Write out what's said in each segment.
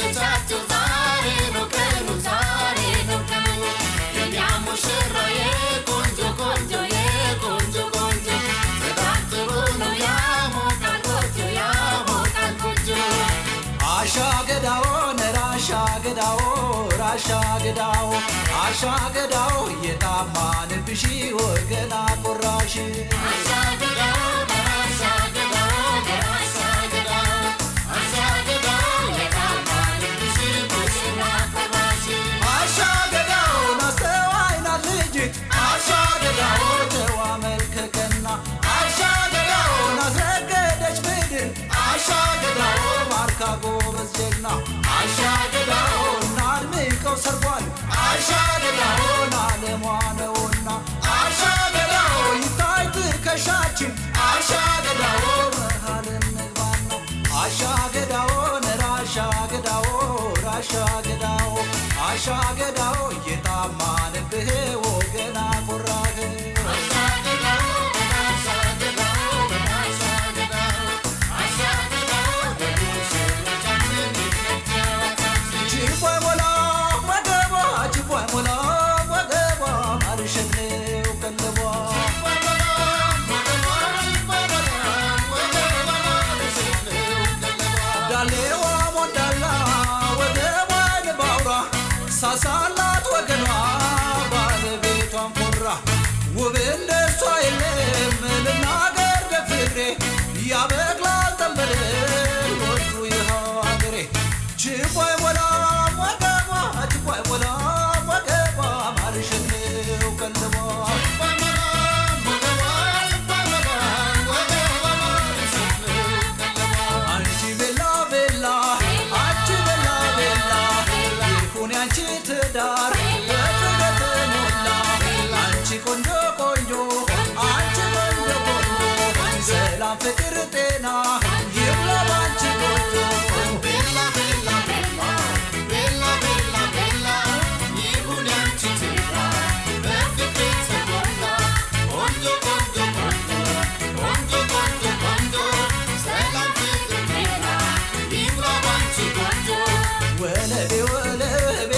ደስታቸው ዛሬ ነው ቀኑ ዛሬ ሙሽራዬ ቆንጆ ቆንጆ የቆንጆ ቆንጆ። በጣም ጥሩ ነው አሻ ገዳው ነራሻ ገዳው ራሻ ገዳው አሻ ገዳው የጣማንብሺ ወገና ቆራሽ። አሻግዳው ጀግና አሻ ገዳው ናድምቀው ሰርጓል አሻ ገዳው ናለሟ ነውና አሻ ገዳው ይታይ ትከሻችን አሻ ገዳው መሃል እንግባና ነራሻ ገዳው ራሻ ገዳው የጣማንብህ ዳሌዋ ሞዳላ ንባውራ ሳሳላት ወገኗ ባለቤቷን ኮራ። ውብ እንደሷ የለም ልናገር ደፍሬ fikir tena Yıvla bançı koydu Bella bella bella. Bella bella bella. Yivulen çitira Perfekte seconda Ondo ondo ondo Ondo ondo ondo Selam fikir tena Yıvla bançı koydu Vele be vele be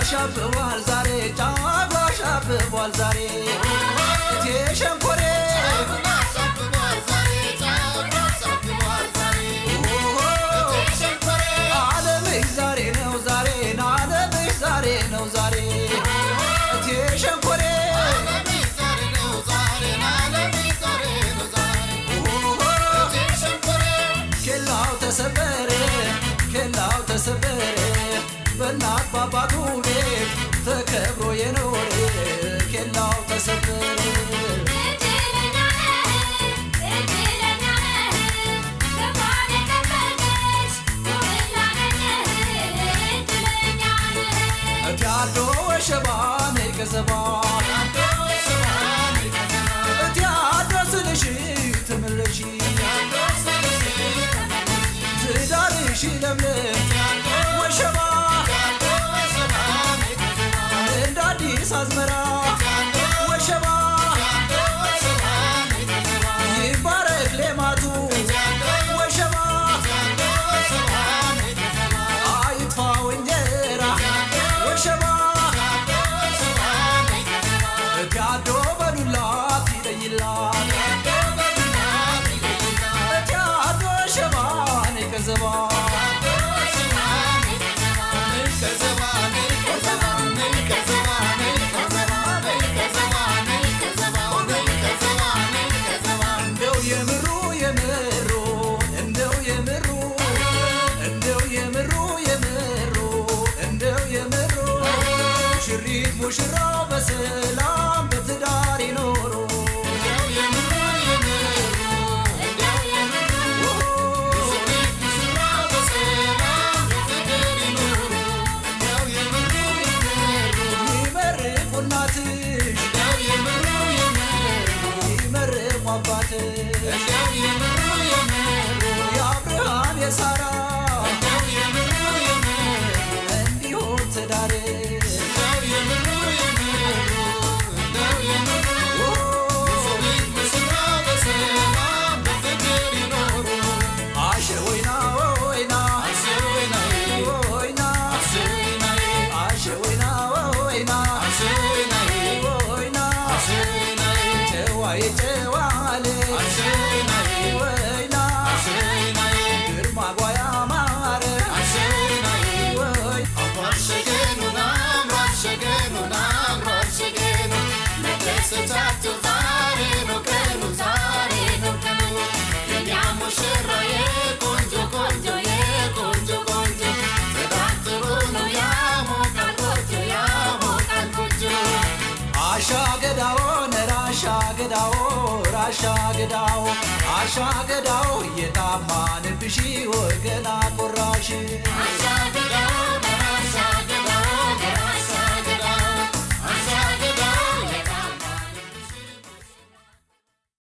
ጫጉላ ሻብቧል ዛሬ ጫጉላ ሻብቧል ዛሬ እቴ ሸንኮሬ አለምሽ ዛሬ ነው ዛሬ አለምሽ ዛሬ ነው ዛሬ እቴ ሸንኮሬ ኬላው ተሰበረ ኬላው ተሰበረ በእናት ባባቱ ቤት ተከብሮ የኖረ ኬላው ተሰበረ እቲያዶ ወሸባን ገዘባ ሙሽራው በሰላም በትዳር ይኖሩ። አባት የአብርሃም የሳራ ገዳው አሻ ገዳው የታማንብሺ ወገና ቆራሽ